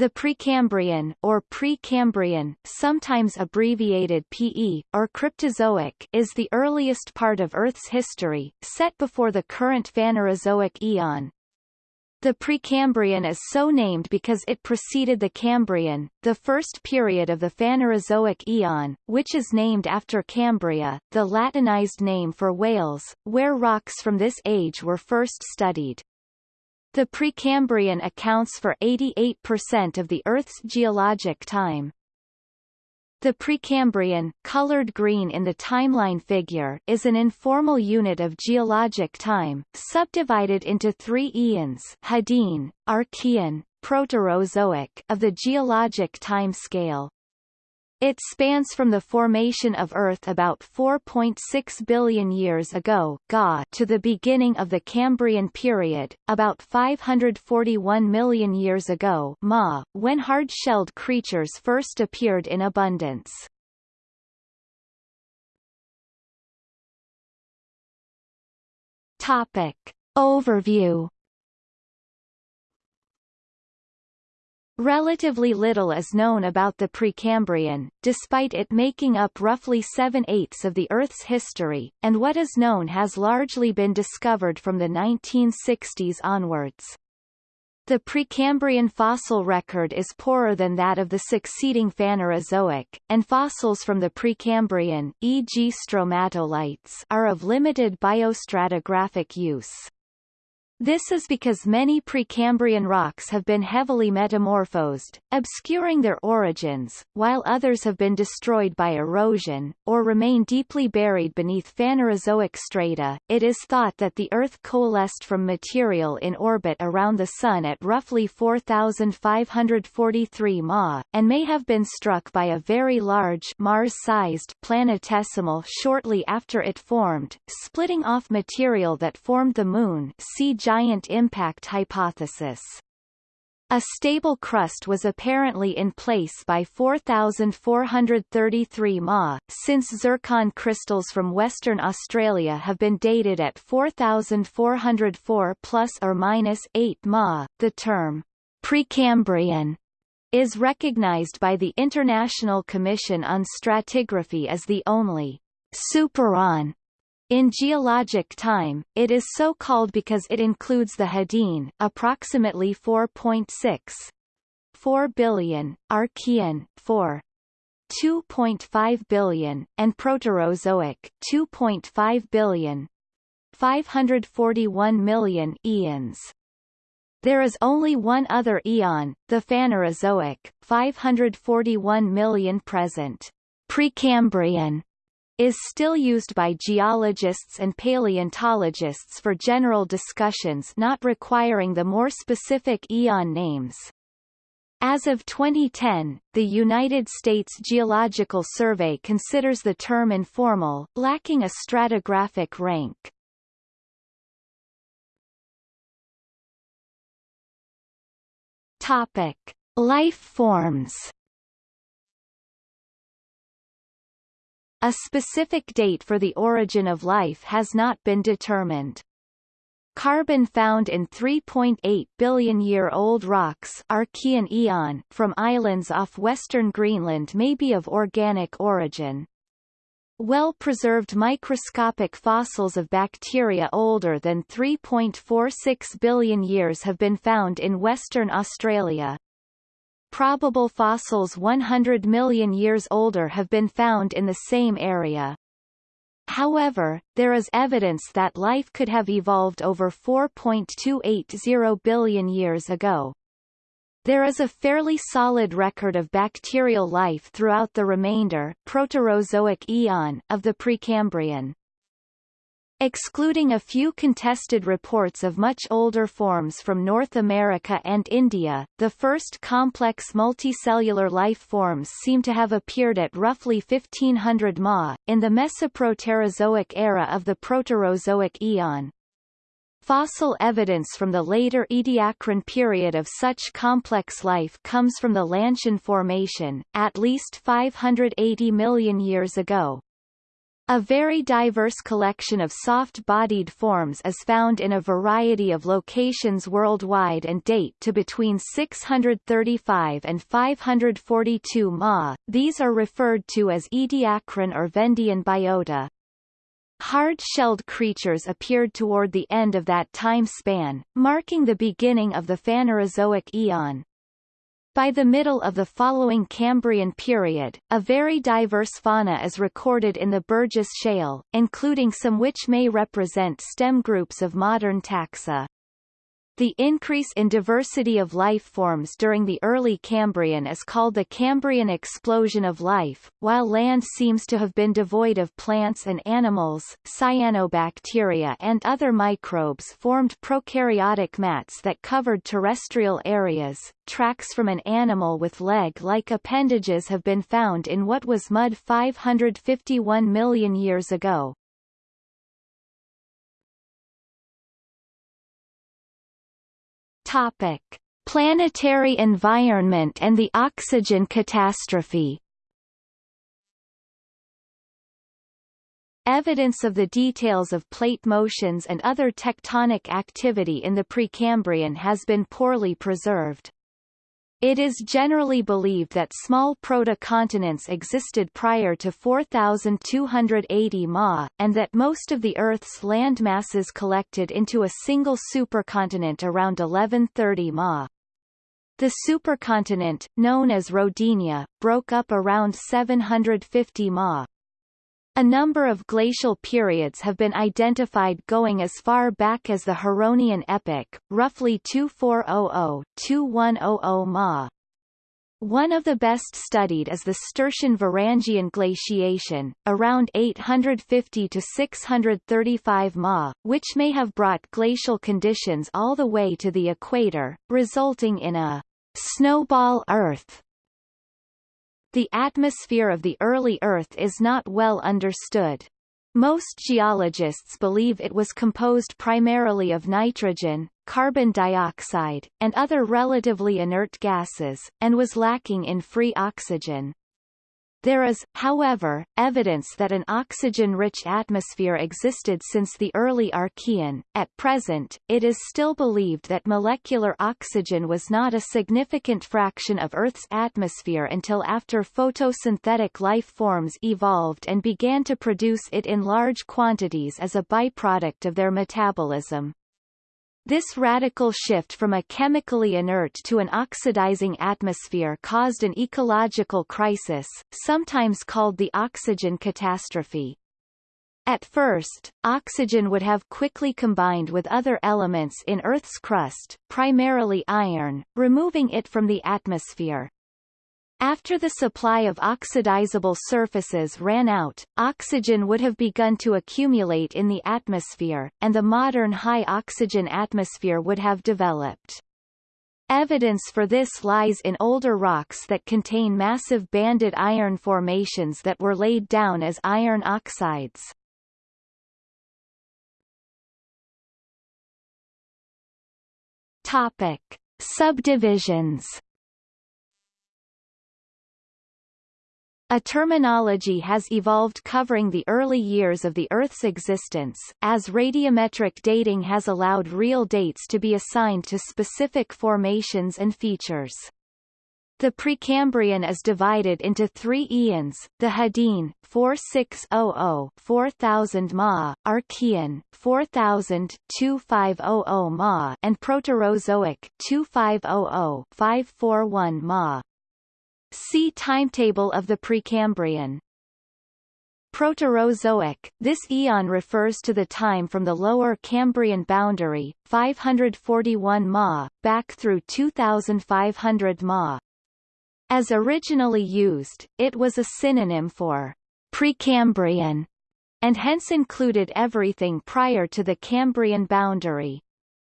The Precambrian or Precambrian, sometimes abbreviated PE or Cryptozoic, is the earliest part of Earth's history, set before the current Phanerozoic eon. The Precambrian is so named because it preceded the Cambrian, the first period of the Phanerozoic eon, which is named after Cambria, the Latinized name for Wales, where rocks from this age were first studied. The Precambrian accounts for 88% of the Earth's geologic time. The Precambrian, colored green in the timeline figure, is an informal unit of geologic time, subdivided into three eons Hadean, Archean, Proterozoic of the geologic time scale. It spans from the formation of Earth about 4.6 billion years ago Ga to the beginning of the Cambrian period, about 541 million years ago Ma, when hard-shelled creatures first appeared in abundance. Topic. Overview Relatively little is known about the Precambrian, despite it making up roughly seven-eighths of the Earth's history, and what is known has largely been discovered from the 1960s onwards. The Precambrian fossil record is poorer than that of the succeeding Phanerozoic, and fossils from the Precambrian, e.g. stromatolites, are of limited biostratigraphic use. This is because many Precambrian rocks have been heavily metamorphosed, obscuring their origins, while others have been destroyed by erosion, or remain deeply buried beneath Phanerozoic strata. It is thought that the Earth coalesced from material in orbit around the Sun at roughly 4,543 Ma, and may have been struck by a very large Mars-sized planetesimal shortly after it formed, splitting off material that formed the Moon see giant impact hypothesis. A stable crust was apparently in place by 4433 Ma, since zircon crystals from Western Australia have been dated at 4404 plus or minus 8 Ma. The term Precambrian is recognized by the International Commission on Stratigraphy as the only supereon in geologic time, it is so called because it includes the Hadean approximately 4.6 4 billion, Archean 4 2.5 billion, and Proterozoic 2.5 billion 541 million eons. There is only one other eon, the Phanerozoic, 541 million present. Precambrian is still used by geologists and paleontologists for general discussions not requiring the more specific eon names. As of 2010, the United States Geological Survey considers the term informal, lacking a stratigraphic rank. Topic: Life forms. A specific date for the origin of life has not been determined. Carbon found in 3.8 billion-year-old rocks Archean eon from islands off western Greenland may be of organic origin. Well-preserved microscopic fossils of bacteria older than 3.46 billion years have been found in Western Australia. Probable fossils 100 million years older have been found in the same area. However, there is evidence that life could have evolved over 4.280 billion years ago. There is a fairly solid record of bacterial life throughout the remainder Proterozoic eon of the Precambrian. Excluding a few contested reports of much older forms from North America and India, the first complex multicellular life forms seem to have appeared at roughly 1500 Ma, in the Mesoproterozoic era of the Proterozoic eon. Fossil evidence from the later Ediacaran period of such complex life comes from the Lantian Formation, at least 580 million years ago, A very diverse collection of soft-bodied forms is found in a variety of locations worldwide and date to between 635 and 542 Ma. These are referred to as Ediacaran or Vendian biota. Hard-shelled creatures appeared toward the end of that time span, marking the beginning of the Phanerozoic eon. By the middle of the following Cambrian period, a very diverse fauna is recorded in the Burgess Shale, including some which may represent stem groups of modern taxa. The increase in diversity of life forms during the early Cambrian is called the Cambrian explosion of life, while land seems to have been devoid of plants and animals, cyanobacteria and other microbes formed prokaryotic mats that covered terrestrial areas. Tracks from an animal with leg-like appendages have been found in what was mud 551 million years ago. Topic: Planetary environment and the oxygen catastrophe. Evidence of the details of plate motions and other tectonic activity in the Precambrian has been poorly preserved. It is generally believed that small proto-continents existed prior to 4280 Ma, and that most of the Earth's landmasses collected into a single supercontinent around 1130 Ma. The supercontinent, known as Rodinia, broke up around 750 Ma. A number of glacial periods have been identified going as far back as the Huronian epoch, roughly 2400-2100 Ma. One of the best studied is the Sturtian-Varangian glaciation, around 850 to 635 Ma, which may have brought glacial conditions all the way to the equator, resulting in a snowball Earth the atmosphere of the early Earth is not well understood. Most geologists believe it was composed primarily of nitrogen, carbon dioxide, and other relatively inert gases, and was lacking in free oxygen. There is, however, evidence that an oxygen-rich atmosphere existed since the early Archean. At present, it is still believed that molecular oxygen was not a significant fraction of Earth's atmosphere until after photosynthetic life forms evolved and began to produce it in large quantities as a byproduct of their metabolism. This radical shift from a chemically inert to an oxidizing atmosphere caused an ecological crisis, sometimes called the oxygen catastrophe. At first, oxygen would have quickly combined with other elements in Earth's crust, primarily iron, removing it from the atmosphere. After the supply of oxidizable surfaces ran out, oxygen would have begun to accumulate in the atmosphere, and the modern high-oxygen atmosphere would have developed. Evidence for this lies in older rocks that contain massive banded iron formations that were laid down as iron oxides. Topic. Subdivisions A terminology has evolved covering the early years of the Earth's existence, as radiometric dating has allowed real dates to be assigned to specific formations and features. The Precambrian is divided into three eons, the Hadean 4600-4000 Ma, Archean 4000-2500 Ma and Proterozoic 2500-541 Ma. See timetable of the Precambrian. Proterozoic, this eon refers to the time from the lower Cambrian boundary, 541 Ma, back through 2500 Ma. As originally used, it was a synonym for Precambrian, and hence included everything prior to the Cambrian boundary.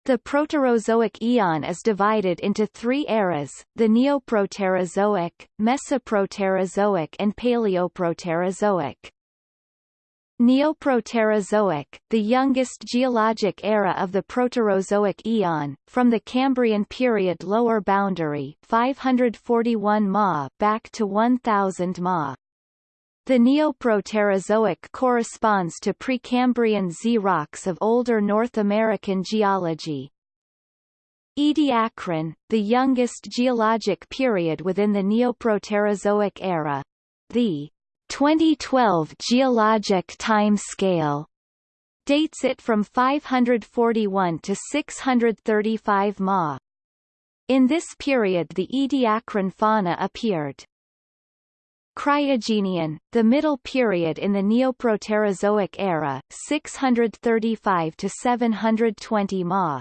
The Proterozoic eon is divided into three eras, the Neoproterozoic, Mesoproterozoic and Paleoproterozoic. Neoproterozoic, the youngest geologic era of the Proterozoic eon, from the Cambrian period lower boundary 541 Ma back to 1000 Ma. The Neoproterozoic corresponds to Precambrian Z rocks of older North American geology. Ediacaran, the youngest geologic period within the Neoproterozoic era. The 2012 geologic time scale dates it from 541 to 635 Ma. In this period the Ediacaran fauna appeared. Cryogenian, the middle period in the Neoproterozoic era, 635 to 720 Ma.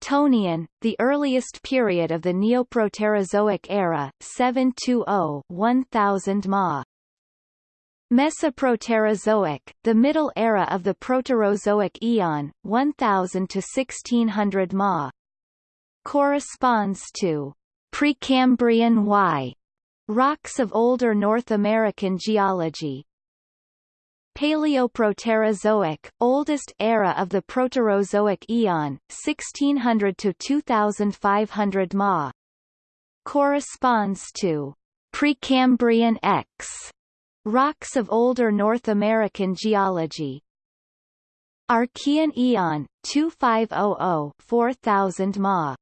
Tonian, the earliest period of the Neoproterozoic era, 720-1000 Ma. Mesoproterozoic, the middle era of the Proterozoic eon, 1000 to 1600 Ma. Corresponds to Precambrian Y rocks of older North American geology. Paleoproterozoic, oldest era of the Proterozoic eon, 1600 to 2500 Ma. Corresponds to Precambrian X rocks of older North American geology. Archean eon, 2500-4000 Ma.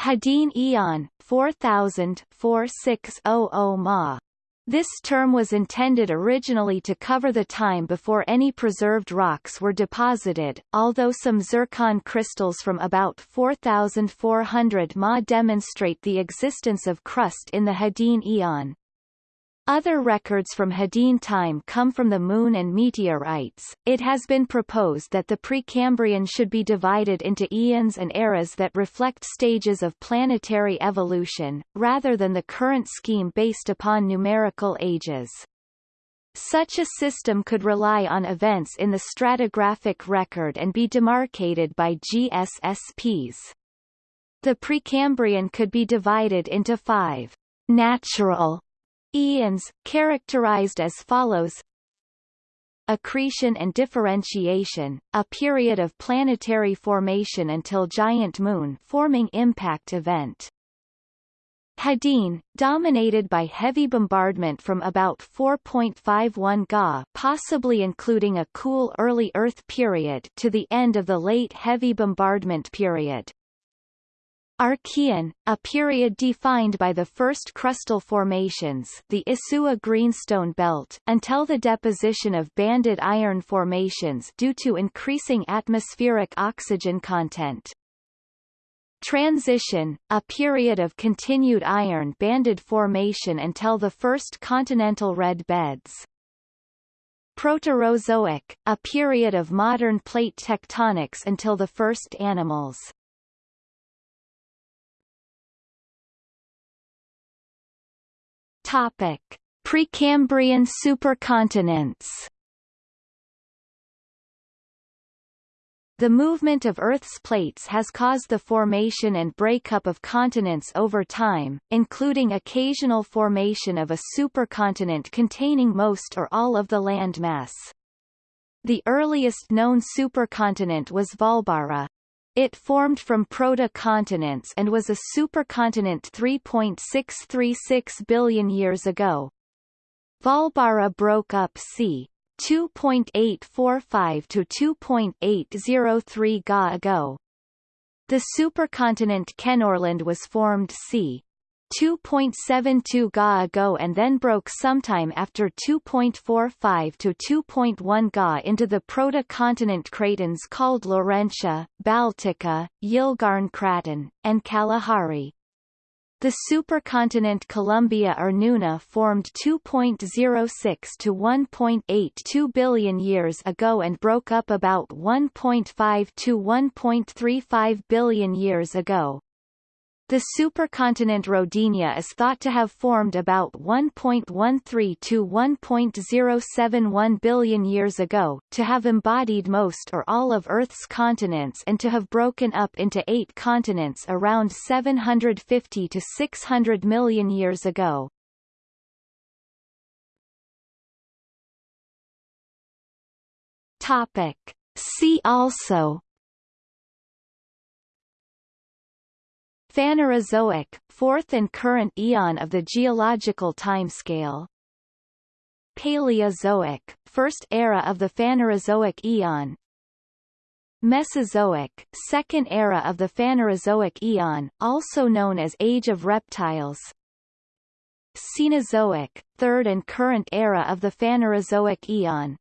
Hadean eon, 4000-4600 Ma. This term was intended originally to cover the time before any preserved rocks were deposited, although some zircon crystals from about 4400 Ma demonstrate the existence of crust in the Hadean eon. Other records from Hadean time come from the Moon and meteorites. It has been proposed that the Precambrian should be divided into eons and eras that reflect stages of planetary evolution, rather than the current scheme based upon numerical ages. Such a system could rely on events in the stratigraphic record and be demarcated by GSSPs. The Precambrian could be divided into five natural Eons, characterized as follows Accretion and differentiation, a period of planetary formation until giant moon forming impact event. Hadean, dominated by heavy bombardment from about 4.51 Ga possibly including a cool early Earth period to the end of the late heavy bombardment period. Archean, a period defined by the first crustal formations the Isua Greenstone Belt until the deposition of banded iron formations due to increasing atmospheric oxygen content. Transition, a period of continued iron banded formation until the first continental red beds. Proterozoic, a period of modern plate tectonics until the first animals. Topic: Precambrian supercontinents. The movement of Earth's plates has caused the formation and breakup of continents over time, including occasional formation of a supercontinent containing most or all of the landmass. The earliest known supercontinent was Vaalbara, it formed from proto-continents and was a supercontinent 3.636 billion years ago. Vaalbara broke up c. 2.845 to 2.803 Ga ago. The supercontinent Kenorland was formed c. 2.72 Ga ago and then broke sometime after 2.45 to 2.1 Ga into the proto-continent cratons called Laurentia, Baltica, Yilgarn Craton, and Kalahari. The supercontinent Columbia or Nuna formed 2.06 to 1.82 billion years ago and broke up about 1.5 to 1.35 billion years ago. The supercontinent Rodinia is thought to have formed about 1.13 to 1.071 billion years ago, to have embodied most or all of Earth's continents and to have broken up into eight continents around 750 to 600 million years ago. Topic. See also Phanerozoic, fourth and current eon of the geological timescale Paleozoic, first era of the Phanerozoic eon. Mesozoic, second era of the Phanerozoic eon, also known as Age of Reptiles. Cenozoic, third and current era of the Phanerozoic eon